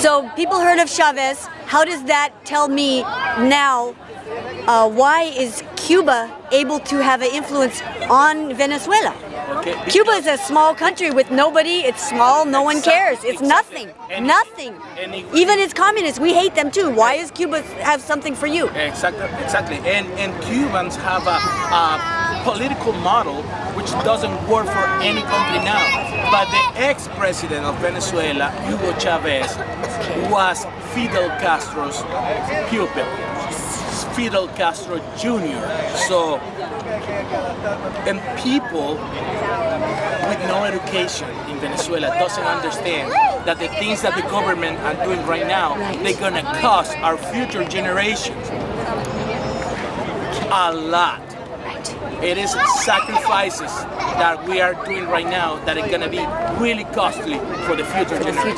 So people heard of Chavez. How does that tell me now uh, why is Cuba able to have an influence on Venezuela? Okay, Cuba is a small country with nobody. It's small. No one cares. It's nothing. Nothing. Even as communists, we hate them too. Why does Cuba have something for you? Exactly, exactly. And and Cubans have a, a political model which doesn't work for any country now. But the ex-president of Venezuela, Hugo Chavez, was Fidel Castro's pupil. Fidel Castro Jr. So, and people with no education in Venezuela doesn't understand that the things that the government are doing right now, they're gonna cost our future generations a lot. It is sacrifices that we are doing right now that are gonna be really costly for the future For the generations. future.